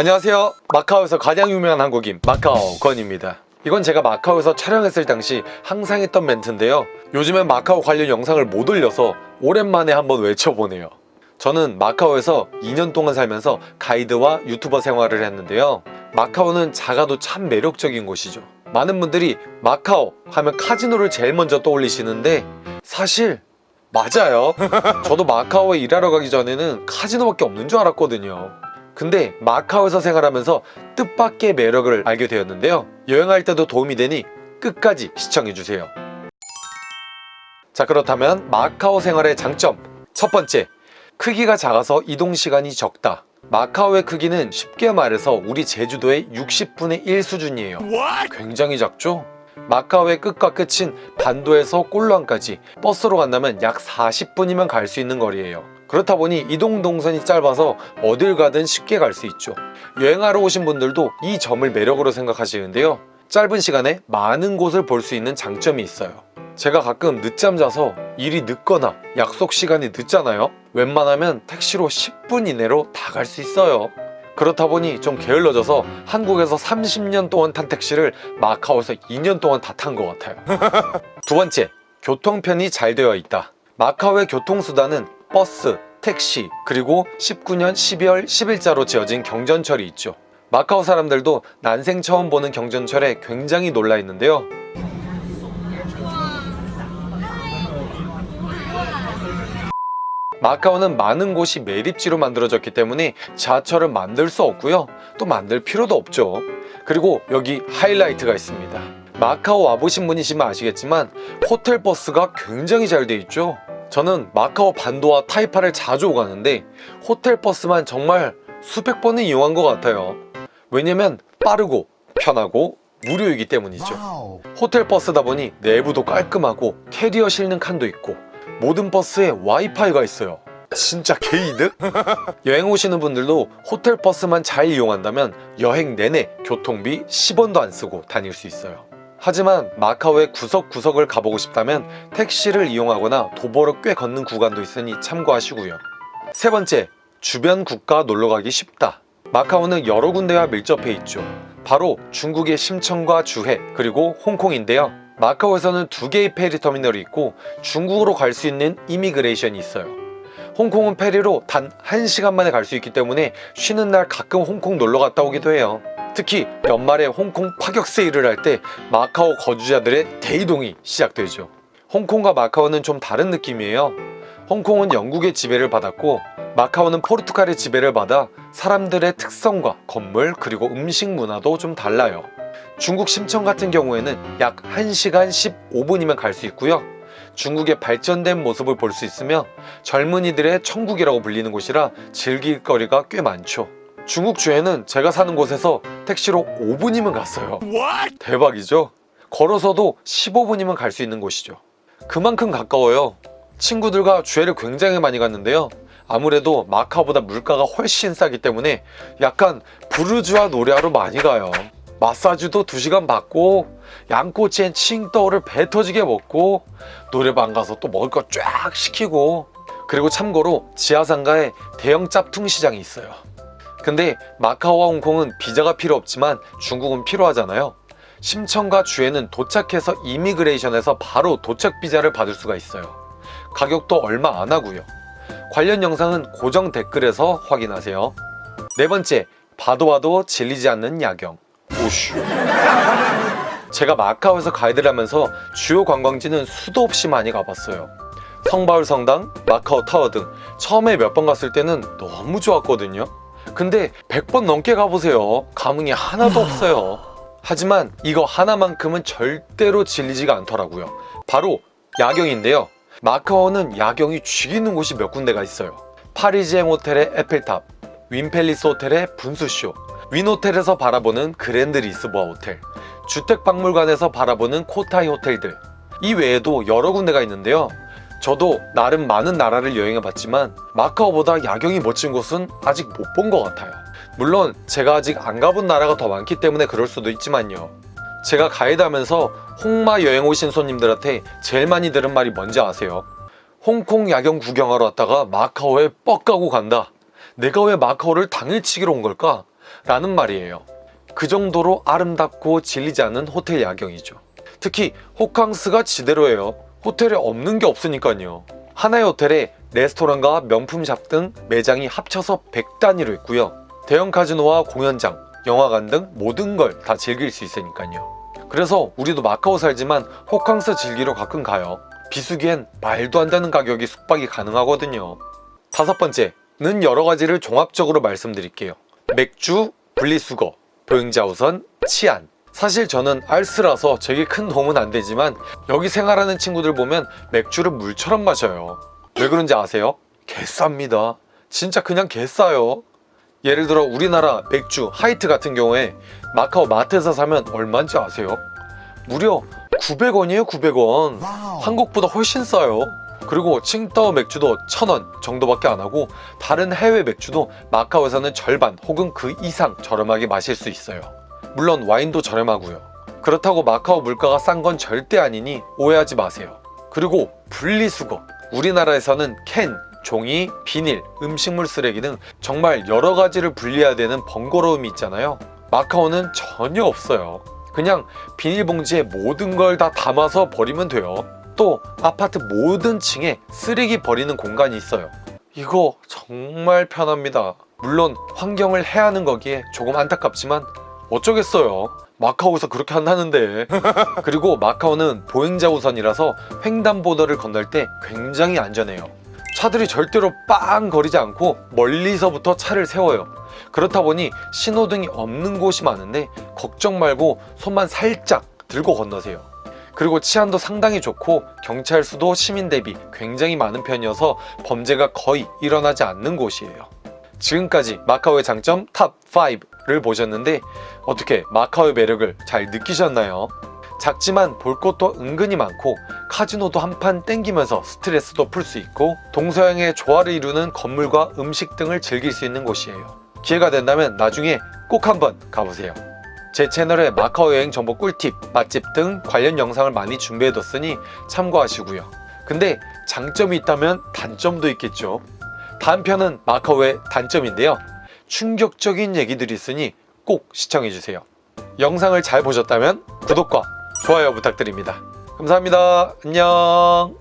안녕하세요. 마카오에서 가장 유명한 한국인 마카오 건입니다. 이건 제가 마카오에서 촬영했을 당시 항상 했던 멘트인데요. 요즘엔 마카오 관련 영상을 못 올려서 오랜만에 한번 외쳐보네요. 저는 마카오에서 2년 동안 살면서 가이드와 유튜버 생활을 했는데요. 마카오는 작아도 참 매력적인 곳이죠. 많은 분들이 마카오 하면 카지노를 제일 먼저 떠올리시는데 사실 맞아요. 저도 마카오에 일하러 가기 전에는 카지노밖에 없는 줄 알았거든요 근데 마카오에서 생활하면서 뜻밖의 매력을 알게 되었는데요. 여행할 때도 도움이 되니 끝까지 시청해주세요. 자 그렇다면 마카오 생활의 장점. 첫 번째 크기가 작아서 이동시간이 적다. 마카오의 크기는 쉽게 말해서 우리 제주도의 60분의 1 수준이에요. 굉장히 작죠? 마카오의 끝과 끝인 반도에서 꼴루안까지 버스로 간다면 약 40분이면 갈 수 있는 거리예요 그렇다 보니 이동 동선이 짧아서 어딜 가든 쉽게 갈 수 있죠. 여행하러 오신 분들도 이 점을 매력으로 생각하시는데요. 짧은 시간에 많은 곳을 볼 수 있는 장점이 있어요. 제가 가끔 늦잠 자서 일이 늦거나 약속 시간이 늦잖아요. 웬만하면 택시로 10분 이내로 다 갈 수 있어요. 그렇다 보니 좀 게을러져서 한국에서 30년 동안 탄 택시를 마카오에서 2년 동안 다 탄 것 같아요. 두 번째, 교통편이 잘 되어 있다. 마카오의 교통수단은 버스, 택시, 그리고 19년 12월 10일자로 지어진 경전철이 있죠. 마카오 사람들도 난생 처음 보는 경전철에 굉장히 놀라 있는데요. 마카오는 많은 곳이 매립지로 만들어졌기 때문에 지하철을 만들 수 없고요. 또 만들 필요도 없죠. 그리고 여기 하이라이트가 있습니다. 마카오 와보신 분이시면 아시겠지만 호텔 버스가 굉장히 잘 돼 있죠 저는 마카오 반도와 타이파를 자주 오가는데 호텔 버스만 정말 수백 번은 이용한 것 같아요. 왜냐면 빠르고 편하고 무료이기 때문이죠. 호텔 버스다 보니 내부도 깔끔하고 캐리어 실는 칸도 있고 모든 버스에 와이파이가 있어요. 진짜 개이득? 여행 오시는 분들도 호텔 버스만 잘 이용한다면 여행 내내 교통비 10원도 안 쓰고 다닐 수 있어요 하지만 마카오의 구석구석을 가보고 싶다면 택시를 이용하거나 도보로 꽤 걷는 구간도 있으니 참고하시고요. 세 번째, 주변 국가 놀러가기 쉽다. 마카오는 여러 군데와 밀접해 있죠. 바로 중국의 심천과 주해 그리고 홍콩인데요. 마카오에서는 두 개의 페리 터미널이 있고 중국으로 갈 수 있는 immigration이 있어요. 홍콩은 페리로 단 1시간 만에 갈 수 있기 때문에 쉬는 날 가끔 홍콩 놀러 갔다 오기도 해요 특히 연말에 홍콩 파격 세일을 할 때 마카오 거주자들의 대이동이 시작되죠. 홍콩과 마카오는 좀 다른 느낌이에요. 홍콩은 영국의 지배를 받았고 마카오는 포르투갈의 지배를 받아 사람들의 특성과 건물 그리고 음식 문화도 좀 달라요. 중국 심천 같은 경우에는 약 1시간 15분이면 갈 수 있고요. 중국의 발전된 모습을 볼 수 있으며 젊은이들의 천국이라고 불리는 곳이라 즐길 거리가 꽤 많죠 중국 주에는 제가 사는 곳에서 택시로 5분이면 갔어요. 대박이죠? 걸어서도 15분이면 갈 수 있는 곳이죠. 그만큼 가까워요. 친구들과 주회를 굉장히 많이 갔는데요. 아무래도 마카오보다 물가가 훨씬 싸기 때문에 약간 부르주아 노래하러 많이 가요. 마사지도 2시간 받고 양꼬치엔 칭떠오를 배 터지게 먹고 노래방 가서 또 먹을 거 쫙 시키고 그리고 참고로 지하상가에 대형 짭퉁 시장이 있어요 근데 마카오와 홍콩은 비자가 필요 없지만 중국은 필요하잖아요. 심천과 주에는 도착해서 이미그레이션에서 바로 도착 비자를 받을 수가 있어요. 가격도 얼마 안 하고요. 관련 영상은 고정 댓글에서 확인하세요. 네 번째 봐도 봐도 질리지 않는 야경. 오슈. 제가 마카오에서 가이드를 하면서 주요 관광지는 수도 없이 많이 가봤어요. 성바울 성당, 마카오 타워 등 처음에 몇 번 갔을 때는 너무 좋았거든요 근데 100번 넘게 가보세요. 감흥이 하나도 없어요. 하지만 이거 하나만큼은 절대로 질리지가 않더라고요. 바로 야경인데요. 마카오는 야경이 죽이는 곳이 몇 군데가 있어요. 파리지앵 호텔의 에펠탑 윈팰리스 호텔의 분수쇼 윈호텔에서 바라보는 그랜드 리스보아 호텔 주택박물관에서 바라보는 코타이 호텔들. 이 외에도 여러 군데가 있는데요 저도 나름 많은 나라를 여행해 봤지만 마카오보다 야경이 멋진 곳은 아직 못 본 것 같아요 물론 제가 아직 안 가본 나라가 더 많기 때문에 그럴 수도 있지만요 제가 가이드 하면서 홍마 여행 오신 손님들한테 제일 많이 들은 말이 뭔지 아세요? 홍콩 야경 구경하러 왔다가 마카오에 뻑 가고 간다 내가 왜 마카오를 당일치기로 온 걸까? 라는 말이에요. 그 정도로 아름답고 질리지 않은 호텔 야경이죠. 특히 호캉스가 지대로예요. 호텔에 없는 게 없으니까요. 하나의 호텔에 레스토랑과 명품샵 등 매장이 합쳐서 100단위로 있고요. 대형 카지노와 공연장, 영화관 등 모든 걸 다 즐길 수 있으니까요. 그래서 우리도 마카오 살지만 호캉스 즐기러 가끔 가요. 비수기엔 말도 안 되는 가격이 숙박이 가능하거든요. 다섯 번째는 여러 가지를 종합적으로 말씀드릴게요. 맥주, 분리수거, 보행자 우선, 치안. 사실 저는 알스라서 제게 큰 도움은 안 되지만 여기 생활하는 친구들 보면 맥주를 물처럼 마셔요. 왜 그런지 아세요? 개쌉니다. 진짜 그냥 개싸요. 예를 들어 우리나라 맥주 하이트 같은 경우에 마카오 마트에서 사면 얼마인지 아세요? 무려 900원이에요 900원 한국보다 훨씬 싸요 그리고 칭따오 맥주도 1000원 정도밖에 안 하고 다른 해외 맥주도 마카오에서는 절반 혹은 그 이상 저렴하게 마실 수 있어요 물론 와인도 저렴하고요. 그렇다고 마카오 물가가 싼 건 절대 아니니 오해하지 마세요. 그리고 분리수거. 우리나라에서는 캔, 종이, 비닐, 음식물 쓰레기 등 정말 여러 가지를 분리해야 되는 번거로움이 있잖아요. 마카오는 전혀 없어요. 그냥 비닐봉지에 모든 걸 다 담아서 버리면 돼요. 또 아파트 모든 층에 쓰레기 버리는 공간이 있어요. 이거 정말 편합니다. 물론 환경을 해하는 거기에 조금 안타깝지만 어쩌겠어요? 마카오에서 그렇게 한다는데. 그리고 마카오는 보행자 우선이라서 횡단보도를 건널 때 굉장히 안전해요. 차들이 절대로 빵 거리지 않고 멀리서부터 차를 세워요. 그렇다 보니 신호등이 없는 곳이 많은데 걱정 말고 손만 살짝 들고 건너세요. 그리고 치안도 상당히 좋고 경찰 수도 시민 대비 굉장히 많은 편이어서 범죄가 거의 일어나지 않는 곳이에요. 지금까지 마카오의 장점 top 5를 보셨는데 어떻게 마카오의 매력을 잘 느끼셨나요? 작지만 볼 것도 은근히 많고 카지노도 한판 땡기면서 스트레스도 풀 수 있고 동서양의 조화를 이루는 건물과 음식 등을 즐길 수 있는 곳이에요. 기회가 된다면 나중에 꼭 한번 가보세요. 제 채널에 마카오 여행 정보 꿀팁, 맛집 등 관련 영상을 많이 준비해뒀으니 참고하시고요. 근데 장점이 있다면 단점도 있겠죠. 다음 편은 마카오의 단점인데요 충격적인 얘기들이 있으니 꼭 시청해주세요. 영상을 잘 보셨다면 구독과 좋아요 부탁드립니다. 감사합니다. 안녕